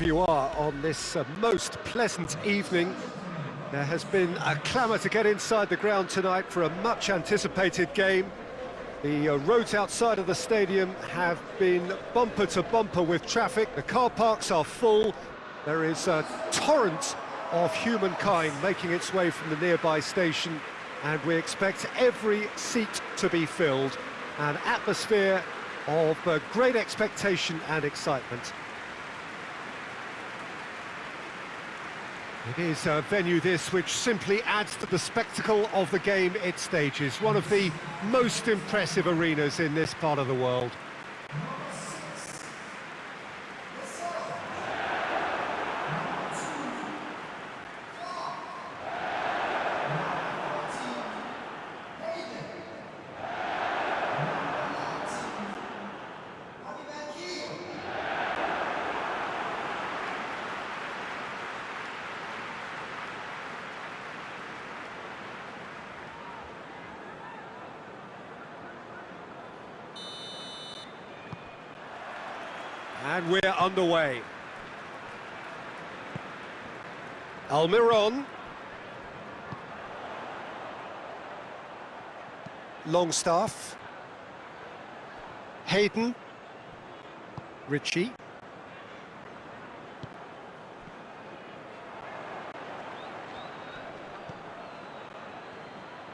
you are on this uh, most pleasant evening. There has been a clamour to get inside the ground tonight for a much anticipated game. The uh, roads outside of the stadium have been bumper to bumper with traffic. The car parks are full. There is a torrent of humankind making its way from the nearby station and we expect every seat to be filled. An atmosphere of uh, great expectation and excitement. It is a venue this which simply adds to the spectacle of the game it stages, one of the most impressive arenas in this part of the world. And we're underway. Almiron. Longstaff. Hayden. Ritchie.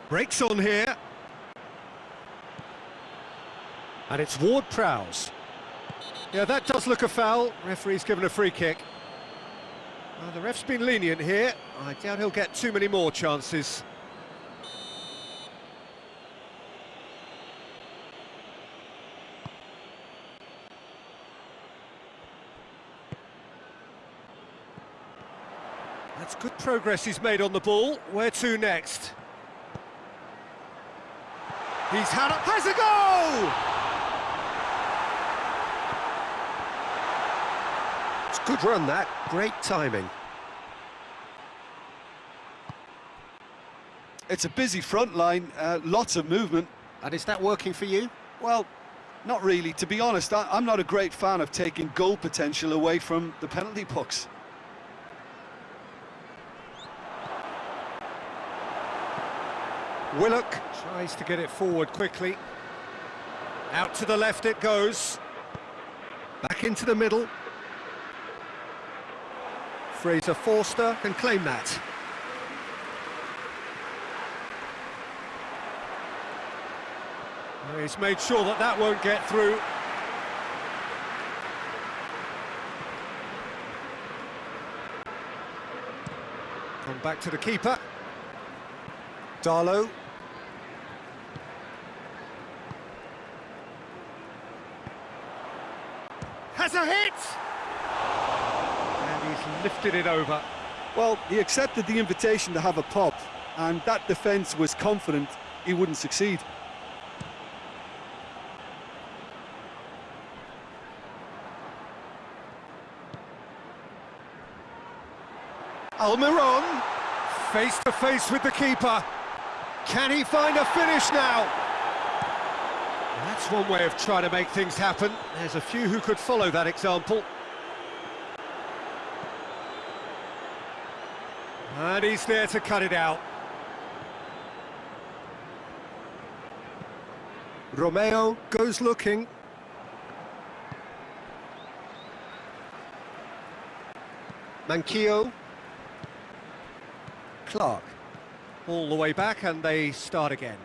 Breaks on here. And it's Ward-Prowse. Yeah, that does look a foul. Referee's given a free kick. Well, the ref's been lenient here. I doubt he'll get too many more chances. That's good progress he's made on the ball. Where to next? He's had a... has a goal! Good run, that. Great timing. It's a busy front line, uh, lots of movement. And is that working for you? Well, not really. To be honest, I, am not a great fan of taking goal potential away from the penalty pucks. Willock tries to get it forward quickly. Out to the left it goes. Back into the middle. Fraser Forster can claim that. He's made sure that that won't get through. Come back to the keeper. Darlow. Has a hit! Lifted it over. Well, he accepted the invitation to have a pop, and that defence was confident he wouldn't succeed. Almiron, face to face with the keeper. Can he find a finish now? That's one way of trying to make things happen. There's a few who could follow that example. And he's there to cut it out. Romeu goes looking. Manquillo. Clark. All the way back and they start again.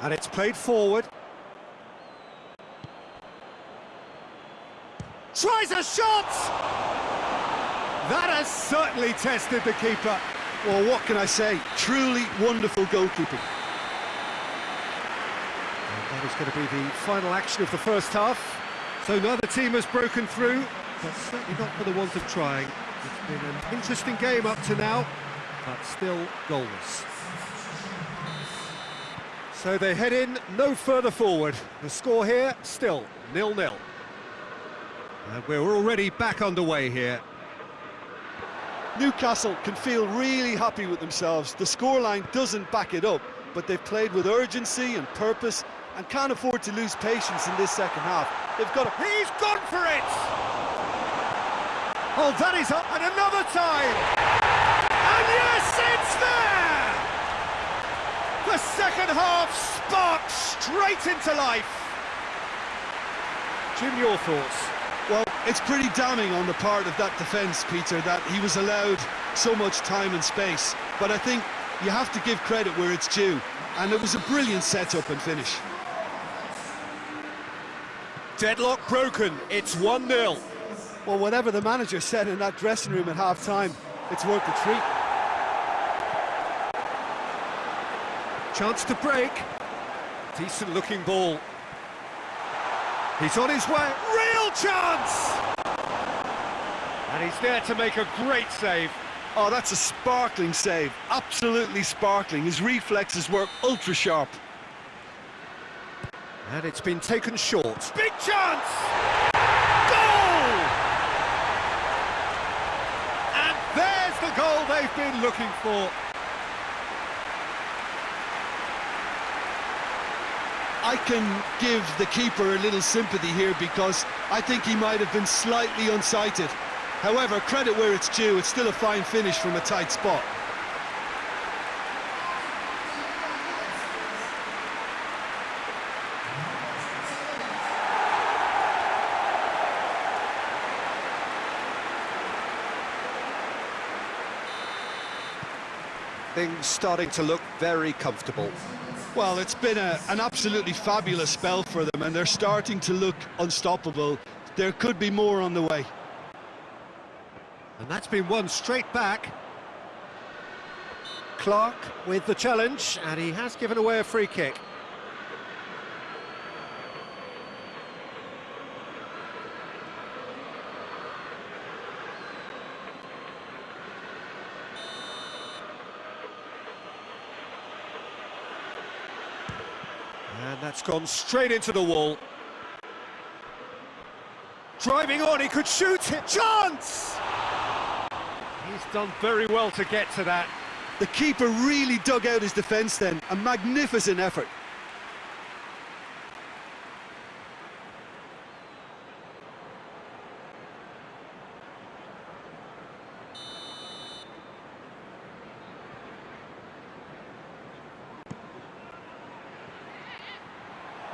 And it's played forward. Tries a shot! That has certainly tested the keeper. Well, what can I say? Truly wonderful goalkeeping. And that is going to be the final action of the first half. So neither team has broken through, but certainly not for the want of trying. It's been an interesting game up to now, but still goalless. So they head in no further forward. The score here, still nil-nil. And we're already back underway here. Newcastle can feel really happy with themselves. The scoreline doesn't back it up, but they've played with urgency and purpose, and can't afford to lose patience in this second half. They've got to... He's gone for it! Oh, that is up, and another time! And yes, it's there! The second half sparks straight into life. Jim, your thoughts? It's pretty damning on the part of that defence, Peter, that he was allowed so much time and space. But I think you have to give credit where it's due. And it was a brilliant setup and finish. Deadlock broken, it's 1-0. Well, whatever the manager said in that dressing room at half-time, it's worth the treat. Chance to break. Decent looking ball. He's on his way. Real chance! And he's there to make a great save. Oh, that's a sparkling save. Absolutely sparkling. His reflexes were ultra sharp. And it's been taken short. Big chance! Goal! And there's the goal they've been looking for. I can give the keeper a little sympathy here because I think he might have been slightly unsighted. However, credit where it's due, it's still a fine finish from a tight spot. Things starting to look very comfortable. Well, it's been a, an absolutely fabulous spell for them, and they're starting to look unstoppable. There could be more on the way. And that's been won straight back. Clark with the challenge, and he has given away a free kick. And that's gone straight into the wall. Driving on, he could shoot it. Chance! He's done very well to get to that. The keeper really dug out his defence then. A magnificent effort.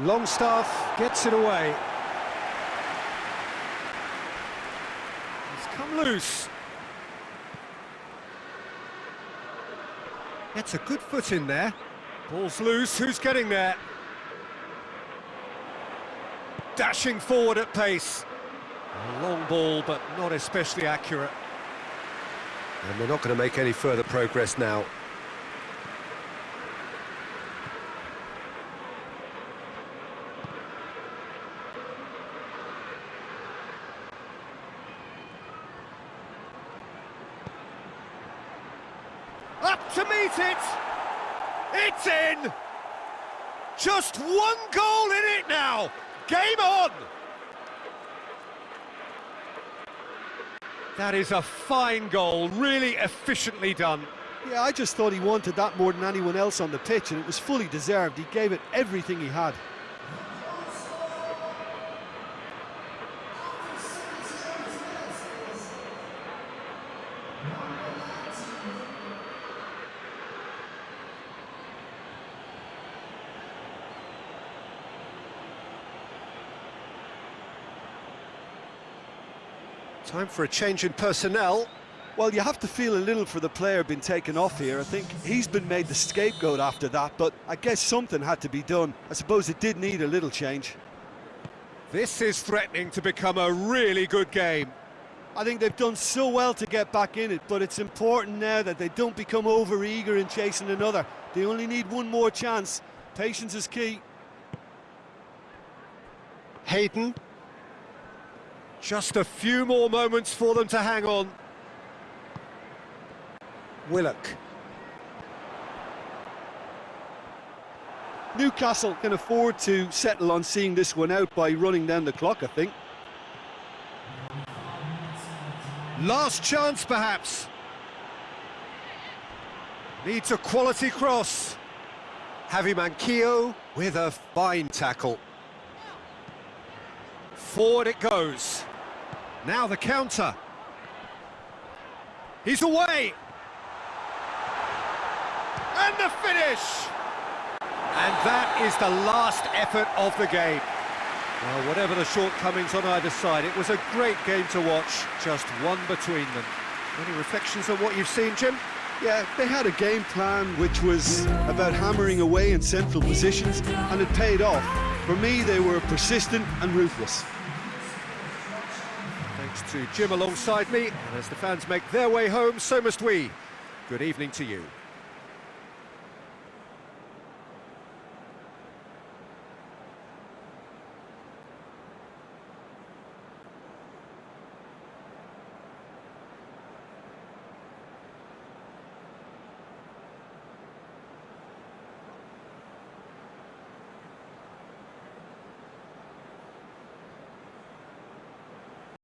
Longstaff gets it away. He's come loose. Gets a good foot in there. Ball's loose, who's getting there? Dashing forward at pace. A long ball, but not especially accurate. And they're not going to make any further progress now. Up to meet it! It's in! Just one goal in it now! Game on! That is a fine goal, really efficiently done. Yeah, I just thought he wanted that more than anyone else on the pitch, and it was fully deserved. He gave it everything he had. Time for a change in personnel. Well, you have to feel a little for the player being taken off here. I think he's been made the scapegoat after that, but I guess something had to be done. I suppose it did need a little change. This is threatening to become a really good game. I think they've done so well to get back in it, but it's important now that they don't become over-eager in chasing another. They only need one more chance. Patience is key. Hayden. Just a few more moments for them to hang on. Willock. Newcastle can afford to settle on seeing this one out by running down the clock, I think. Last chance, perhaps. Needs a quality cross. Javi Manquillo with a fine tackle. Forward it goes. Now the counter. He's away. And the finish! And that is the last effort of the game. Well, whatever the shortcomings on either side, it was a great game to watch, just one between them. Any reflections on what you've seen, Jim? Yeah, they had a game plan which was about hammering away in central positions, and it paid off. For me, they were persistent and ruthless. To Jim alongside me, and as the fans make their way home, so must we. Good evening to you.